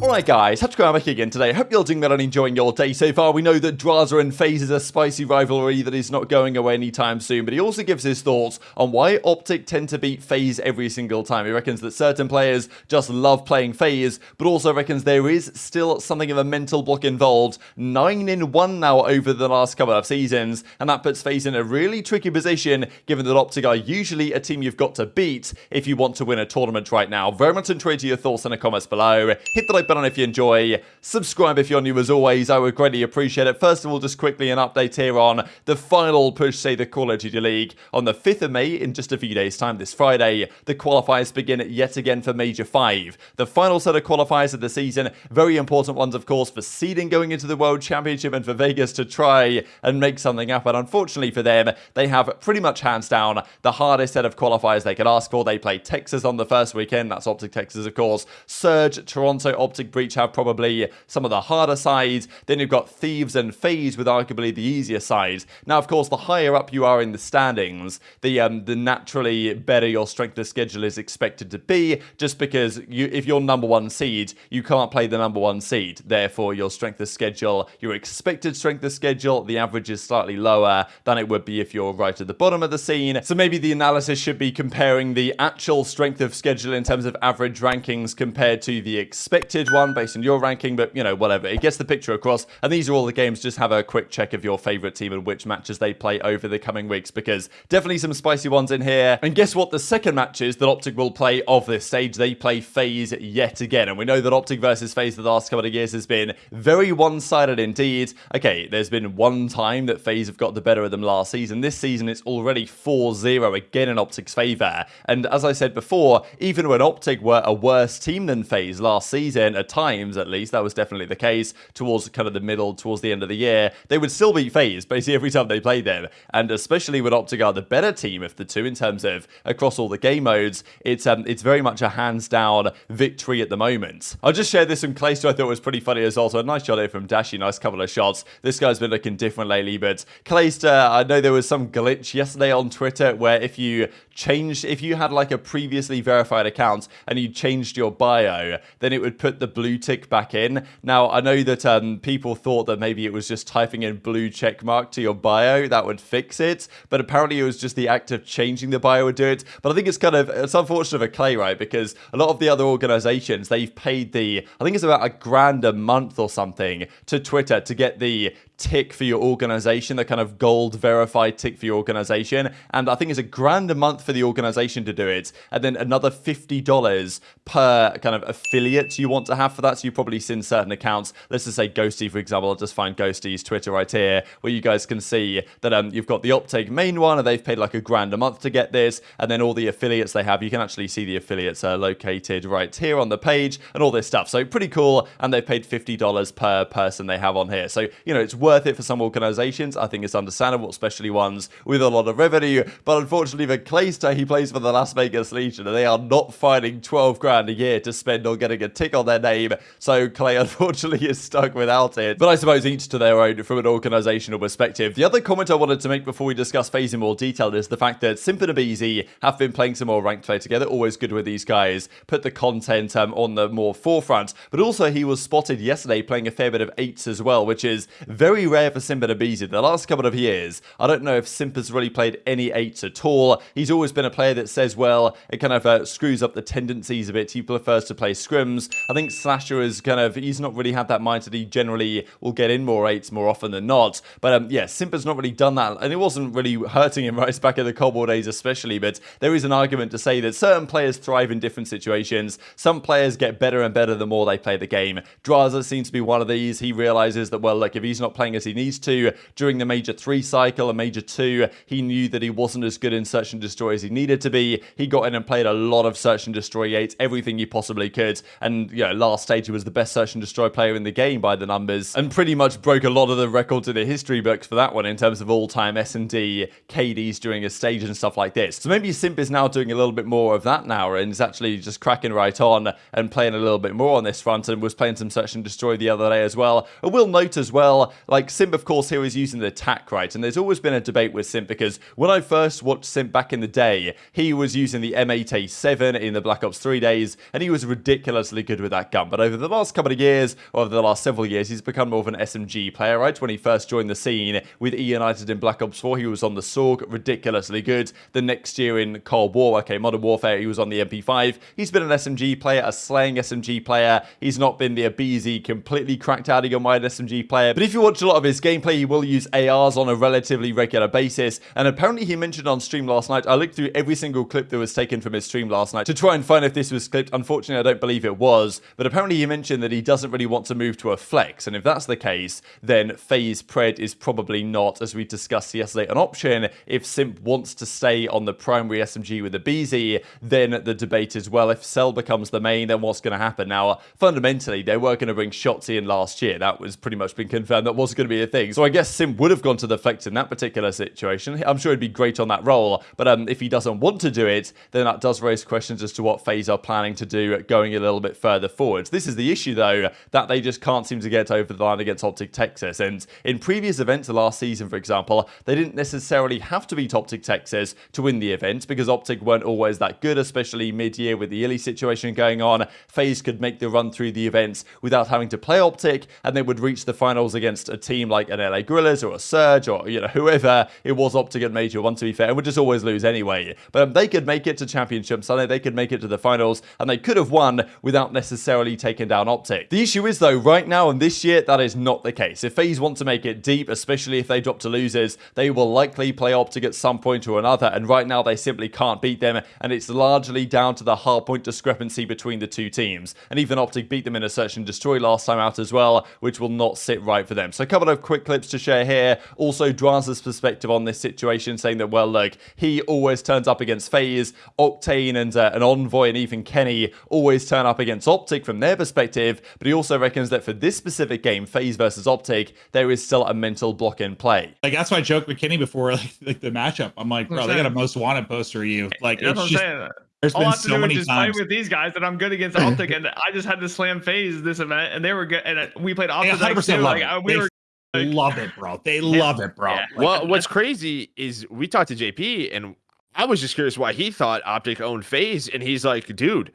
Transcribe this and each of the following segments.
Alright guys, back again today. I Hope you're doing well and enjoying your day so far. We know that Drazah and FaZe is a spicy rivalry that is not going away anytime soon, but he also gives his thoughts on why Optic tend to beat FaZe every single time. He reckons that certain players just love playing FaZe, but also reckons there is still something of a mental block involved. 9 in 1 now over the last couple of seasons, and that puts FaZe in a really tricky position given that Optic are usually a team you've got to beat if you want to win a tournament right now. Very much enjoy your thoughts in the comments below. Hit the like button if you enjoy. Subscribe if you're new as always. I would greatly appreciate it. First of all, just quickly an update here on the final push, say, the Call of Duty League on the 5th of May in just a few days' time this Friday. The qualifiers begin yet again for Major 5. The final set of qualifiers of the season. Very important ones, of course, for seeding going into the World Championship and for Vegas to try and make something happen. Unfortunately for them, they have pretty much hands down the hardest set of qualifiers they could ask for. They play Texas on the first weekend. That's Optic Texas, of course. Surge, Toronto, Optic Breach have probably some of the harder sides. Then you've got Thieves and FaZe with arguably the easier sides. Now, of course, the higher up you are in the standings, the um, the naturally better your strength of schedule is expected to be, just because you, if you're number one seed, you can't play the number one seed. Therefore, your strength of schedule, your expected strength of schedule, the average is slightly lower than it would be if you're right at the bottom of the scene. So maybe the analysis should be comparing the actual strength of schedule in terms of average rankings compared to the expected one based on your ranking, but you know, whatever. It gets the picture across. And these are all the games. Just have a quick check of your favorite team and which matches they play over the coming weeks because definitely some spicy ones in here. And guess what? The second matches that Optic will play of this stage, they play FaZe yet again. And we know that Optic versus FaZe the last couple of years has been very one-sided indeed. Okay, there's been one time that FaZe have got the better of them last season. This season, it's already 4-0 again in Optic's favour. And as I said before, even when Optic were a worse team than FaZe last season, at times at least, that was definitely the case towards kind of the middle, towards the end of the year, they would still beat FaZe basically every time they played them. And especially with Optic are the better team of the two in terms of across all the game modes, it's um, it's very much a hands down victory at the moment. I'll just share this from Clayster I thought was pretty funny as well. So a nice shot here from Dashy, nice couple of shots. This guy's been looking different lately, but Clayster, I know there was some glitch yesterday on Twitter where if you changed, if you had like a previously verified account and you changed your bio, then it would put the blue tick back in. Now, I know that um, people thought that maybe it was just typing in blue check mark to your bio that would fix it, but apparently it was just the act of changing the bio would do it. But I think it's kind of, it's unfortunate for Clay, right? Because a lot of the other organizations, they've paid the, I think it's about a grand a month or something to Twitter to get the tick for your organization, the kind of gold verified tick for your organization. And I think it's a grand a month for the organization to do it. And then another $50 per kind of affiliate you want to have for that. So you've probably seen certain accounts. Let's just say Ghosty, for example. I'll just find Ghosty's Twitter right here, where you guys can see that um, you've got the Optic main one, and they've paid like a grand a month to get this. And then all the affiliates they have, you can actually see the affiliates are located right here on the page and all this stuff. So pretty cool. And they've paid $50 per person they have on here. So, you know, it's worth it for some organizations. I think it's understandable, especially ones with a lot of revenue. But unfortunately for Clayster, he plays for the Las Vegas Legion, and they are not finding 12 grand a year to spend on getting a tick on their name. So Clay, unfortunately, is stuck without it. But I suppose each to their own from an organizational perspective. The other comment I wanted to make before we discuss FaZe in more detail is the fact that Simp and aBeZy have been playing some more ranked play together. Always good with these guys. Put the content um, on the more forefront. But also, he was spotted yesterday playing a fair bit of eights as well, which is very rare for Simp and aBeZy. The last couple of years, I don't know if Simp has really played any eights at all. He's always been a player that says, well, it kind of uh, screws up the tendencies a bit. He prefers to play scrims. I think Slasher is kind of, he's not really had that mindset. He generally will get in more eights more often than not. But um, yeah, Simp has not really done that. And it wasn't really hurting him right back in the War days especially. But there is an argument to say that certain players thrive in different situations. Some players get better and better the more they play the game. Drazah seems to be one of these. He realizes that, well, look, if he's not playing as he needs to during the Major 3 cycle and Major 2, he knew that he wasn't as good in Search and Destroy as he needed to be. He got in and played a lot of Search and Destroy 8, everything he possibly could. And, you know, last stage he was the best Search and Destroy player in the game by the numbers and pretty much broke a lot of the records in the history books for that one in terms of all-time S&D KDs during a stage and stuff like this. So maybe Simp is now doing a little bit more of that now and is actually just cracking right on and playing a little bit more on this front and was playing some Search and Destroy the other day as well. I will note as well, like like Simp, of course, here is using the tack right, and there's always been a debate with Simp because when I first watched Simp back in the day, he was using the M8A7 in the Black Ops 3 days, and he was ridiculously good with that gun. But over the last couple of years, or over the last several years, he's become more of an SMG player, right? When he first joined the scene with E United in Black Ops 4, he was on the Saug, ridiculously good. The next year in Cold War, okay, Modern Warfare, he was on the MP5. He's been an SMG player, a slaying SMG player. He's not been the aBeZy, completely cracked out of your mind SMG player. But if you watch a lot of his gameplay, he will use ARs on a relatively regular basis. And apparently he mentioned on stream last night, I looked through every single clip that was taken from his stream last night to try and find if this was clipped. Unfortunately, I don't believe it was. But apparently he mentioned that he doesn't really want to move to a flex. And if that's the case, then FaZe Pred is probably not, as we discussed yesterday, an option. If Simp wants to stay on the primary SMG with the BZ, then the debate is, well, if Cell becomes the main, then what's going to happen? Now, fundamentally, they were going to bring Shotzzy in last year. That was pretty much been confirmed. That was going to be a thing. So I guess Sim would have gone to the flex in that particular situation. I'm sure he'd be great on that role. But um, if he doesn't want to do it, then that does raise questions as to what FaZe are planning to do going a little bit further forward. This is the issue, though, that they just can't seem to get over the line against Optic Texas. And in previous events last season, for example, they didn't necessarily have to beat Optic Texas to win the event because Optic weren't always that good, especially mid-year with the iLLeY situation going on. FaZe could make the run through the events without having to play Optic, and they would reach the finals against a team like an LA Guerrillas or a Surge or you know whoever it was Optic at Major One to be fair, and would just always lose anyway. But um, they could make it to Championship Sunday, they could make it to the finals, and they could have won without necessarily taking down Optic. The issue is though, right now and this year, that is not the case. If FaZe want to make it deep, especially if they drop to losers, they will likely play Optic at some point or another, and right now they simply can't beat them, and it's largely down to the hardpoint discrepancy between the two teams. And even Optic beat them in a search and destroy last time out as well, which will not sit right for them. So couple of quick clips to share here. Also, Drazah's perspective on this situation, saying that, well, look, he always turns up against FaZe, Octane and uh, an Envoy and even Kenny always turn up against Optic from their perspective, but he also reckons that for this specific game, FaZe versus Optic, there is still a mental block in play. Like, that's why I joked with Kenny before, like, like the matchup. I'm like, bro, they got a most wanted poster of you. Like, That's it's what just, I'm saying. there's All been I have to so do is many just times. play with these guys, and I'm good against Optic, and I just had to slam FaZe this event, and they were good. And uh, we played They Optic 100% too. Like uh, we They were. Like- love it, bro. They love it, bro. Yeah. Like, Well, what's crazy is we talked to JP and I was just curious why he thought Optic owned FaZe, and he's like, dude,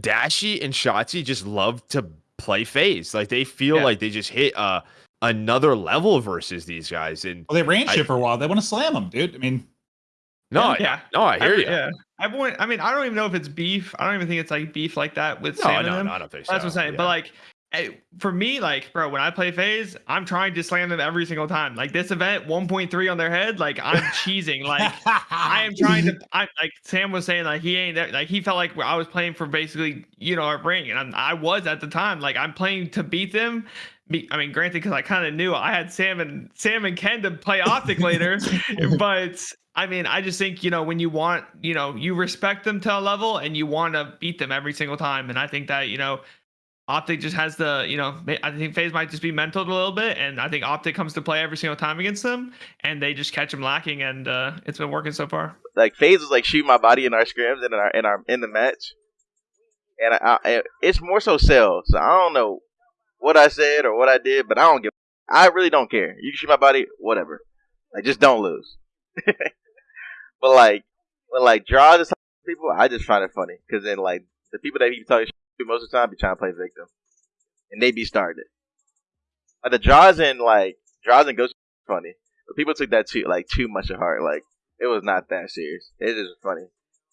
Dashy and Shotzzy just love to play FaZe. Like they feel Yeah. like they just hit uh another level versus these guys. And well, they ran I- shit for a while. They want to slam them, dude. I mean, no, I- Yeah. no, I hear Every- you. Yeah. Everyone. I mean, I don't even know if it's beef. I don't even think it's like beef like that with No, Sam and no, them. no, I don't think so. That's what I'm saying. Yeah. But like, for me, like, bro, when I play FaZe, I'm trying to slam them every single time. Like this event, 1.3 on their head. Like I'm cheesing. Like I am trying to. I like Sam was saying, like he ain't that. Like he felt like I was playing for basically, you know, a ring, and I'm, I was at the time. Like I'm playing to beat them. Be, I mean, granted, because I kind of knew I had Sam and Sam and Ken to play Optic later, but I mean, I just think you know when you want, you know, you respect them to a level and you want to beat them every single time, and I think that you know. Optic just has the, you know, I think FaZe might just be mental a little bit, and I think Optic comes to play every single time against them, and they just catch them lacking, and uh, it's been working so far. like FaZe was like shoot my body in our scrims and in our in our in the match, and I, I, it's more so Cell. So I don't know what I said or what I did, but I don't give. I really don't care. You can shoot my body, whatever. Like just don't lose. but like when like draw this people, I just find it funny because then like the people that he talking most of the time be trying to play victim, and they be starting it. Like the draws and like draws and ghosts funny, but people took that too like too much at heart. Like it was not that serious. It is funny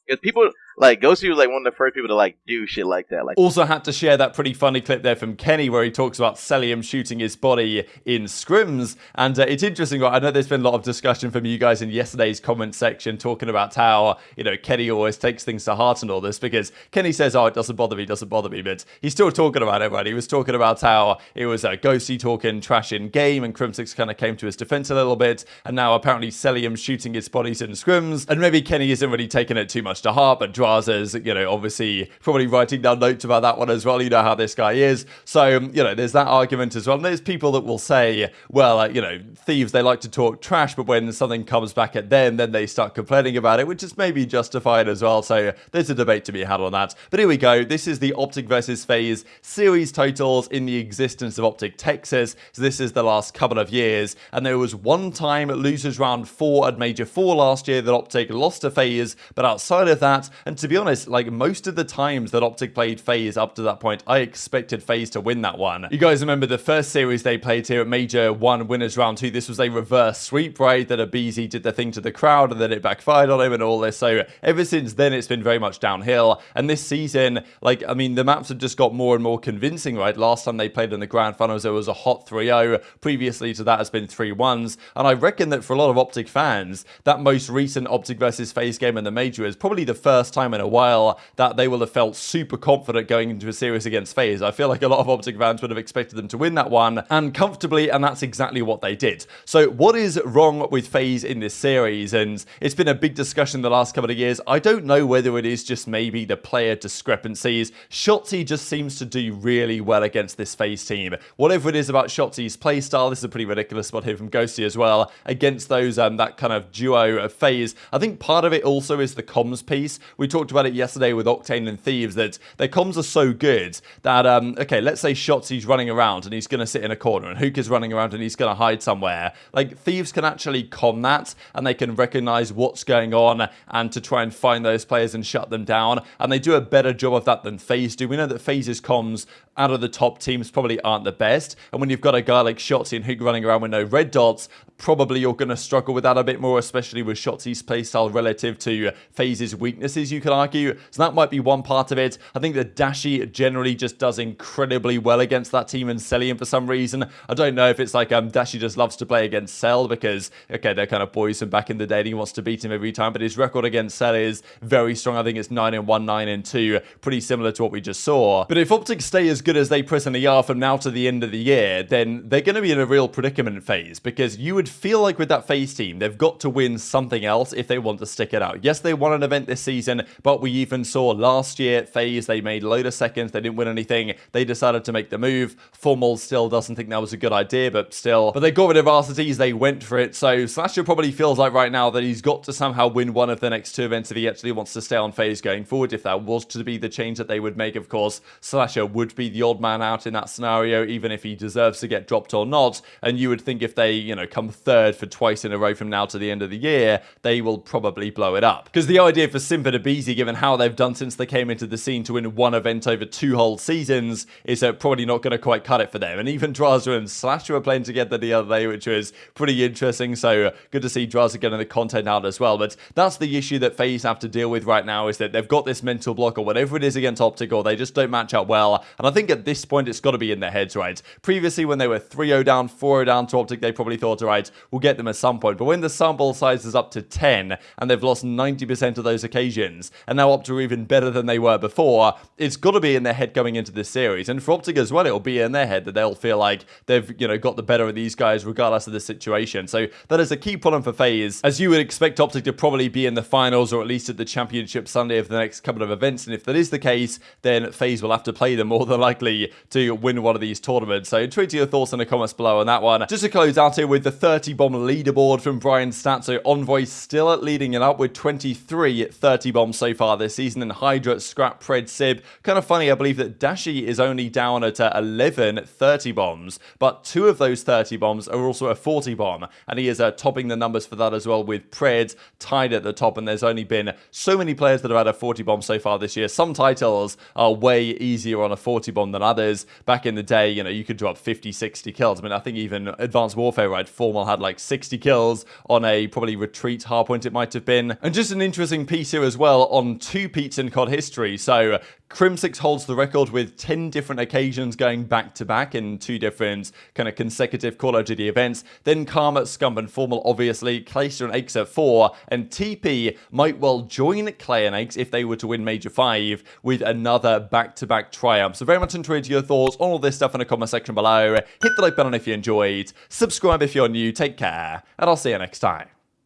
because people like Ghosty was like one of the first people to like do shit like that. Like Also had to share that pretty funny clip there from Kenny where he talks about Cellium shooting his body in scrims. And uh, it's interesting, right? I know there's been a lot of discussion from you guys in yesterday's comment section talking about how, you know, Kenny always takes things to heart and all this because Kenny says, oh, it doesn't bother me, doesn't bother me. But he's still talking about it, right? He was talking about how it was uh, Ghosty talking trash in game and Crimsix kind of came to his defense a little bit. And now apparently Cellium shooting his bodies in scrims. And maybe Kenny isn't really taking it too much to heart, but Drazah's, you know, obviously probably writing down notes about that one as well. You know how this guy is. So, um, you know, there's that argument as well. And there's people that will say, well, uh, you know, thieves, they like to talk trash, but when something comes back at them, then they start complaining about it, which is maybe justified as well. So there's a debate to be had on that. But here we go. This is the Optic versus FaZe series totals in the existence of Optic Texas. So this is the last couple of years. And there was one time losers round four at Major 4 last year that Optic lost to FaZe, But outside of that, and to be honest, like most of the times that Optic played FaZe up to that point, I expected FaZe to win that one. You guys remember the first series they played here at Major 1 Winners Round 2? This was a reverse sweep, right? That aBeZy did the thing to the crowd and then it backfired on him and all this. So ever since then, it's been very much downhill. And this season, like, I mean, the maps have just got more and more convincing, right? Last time they played in the Grand Finals, it was a hot 3-0. Previously to that has been 3-1s. And I reckon that for a lot of Optic fans, that most recent Optic versus FaZe game in the Major is probably the first time in a while that they will have felt super confident going into a series against FaZe. I feel like a lot of Optic fans would have expected them to win that one and comfortably, and that's exactly what they did. So what is wrong with FaZe in this series? And it's been a big discussion the last couple of years. I don't know whether it is just maybe the player discrepancies. Shotzzy just seems to do really well against this FaZe team. Whatever it is about Shotzzy's playstyle, this is a pretty ridiculous spot here from Ghosty as well, against those, um, that kind of duo of FaZe. I think part of it also is the comms piece. We talked about it yesterday with Octane and Thieves, that their comms are so good that, um, okay, let's say Shotzzy's running around and he's going to sit in a corner and Hook is running around and he's going to hide somewhere. Like, Thieves can actually com that and they can recognize what's going on and to try and find those players and shut them down. And they do a better job of that than FaZe do. We know that FaZe's comms out of the top teams probably aren't the best. And when you've got a guy like Shotzzy and Hook running around with no red dots, probably you're going to struggle with that a bit more, especially with Shotzzy's playstyle relative to FaZe's weaknesses, you could argue. So that might be one part of it. I think that Dashy generally just does incredibly well against that team and Cellium for some reason. I don't know if it's like um, Dashy just loves to play against Cell because, okay, they're kind of boys from back in the day and he wants to beat him every time, but his record against Cell is very strong. I think it's 9 and 1, 9 and 2, pretty similar to what we just saw. But if Optic stay as good as they presently are from now to the end of the year, then they're going to be in a real predicament phase because you would feel like with that FaZe team, they've got to win something else if they want to stick it out. Yes, they won an event this season, but we even saw last year FaZe, they made a load of seconds, they didn't win anything, they decided to make the move. Formal still doesn't think that was a good idea, but still. But they got rid of Arcitys, they went for it, so Slasher probably feels like right now that he's got to somehow win one of the next two events if he actually wants to stay on FaZe going forward. If that was to be the change that they would make, of course, Slasher would be the odd man out in that scenario, even if he deserves to get dropped or not. And you would think if they, you know, come third for twice in a row from now to the end of the year, they will probably blow it up. Because the idea for Simba to Beezy, given how they've done since they came into the scene to win one event over two whole seasons, is uh, probably not going to quite cut it for them. And even Drazah and Slasher were playing together the other day, which was pretty interesting. So uh, good to see Drazah getting the content out as well. But that's the issue that FaZe have to deal with right now is that they've got this mental block or whatever it is against Optic, or they just don't match up well. And I think at this point, it's got to be in their heads, right? Previously, when they were 3-0 down, 4-0 down to Optic, they probably thought, all right, we'll get them at some point. But when the sample size is up to 10 and they've lost 90% of those occasions, and now Optic are even better than they were before, it's got to be in their head going into this series. And for Optic as well, it'll be in their head that they'll feel like they've, you know, got the better of these guys regardless of the situation. So that is a key problem for FaZe, as you would expect Optic to probably be in the finals or at least at the championship Sunday of the next couple of events. And if that is the case, then FaZe will have to play them more than likely to win one of these tournaments. So tweet your thoughts in the comments below on that one. Just to close out here with the 30 bomb leaderboard from Brian Stat. So Envoy still leading it up with 23 30 bombs so far this season. And Hydra, Scrap, Pred, Sib. Kind of funny, I believe that Dashy is only down at uh, 11 30 bombs, but two of those 30 bombs are also a 40 bomb. And he is uh, topping the numbers for that as well with Pred tied at the top. And there's only been so many players that have had a 40 bomb so far this year. Some titles are way easier on a 40 bomb than others. Back in the day, you know, you could drop 50, 60 kills. I mean, I think even Advanced Warfare, right, Formal had like 60 kills on a probably retreat hardpoint it might have been. And just an interesting piece here as well on two-peats in COD history. So uh, Crimsix holds the record with 10 different occasions going back to back in two different kind of consecutive Call of Duty events. Then Karma, Scump, and Formal, obviously, Clayster and Aches at 4, and TP might well join Clay and Aches if they were to win Major 5 with another back to back triumph. So, very much enjoyed your thoughts on all this stuff in the comment section below. Hit the like button if you enjoyed, subscribe if you're new, take care, and I'll see you next time.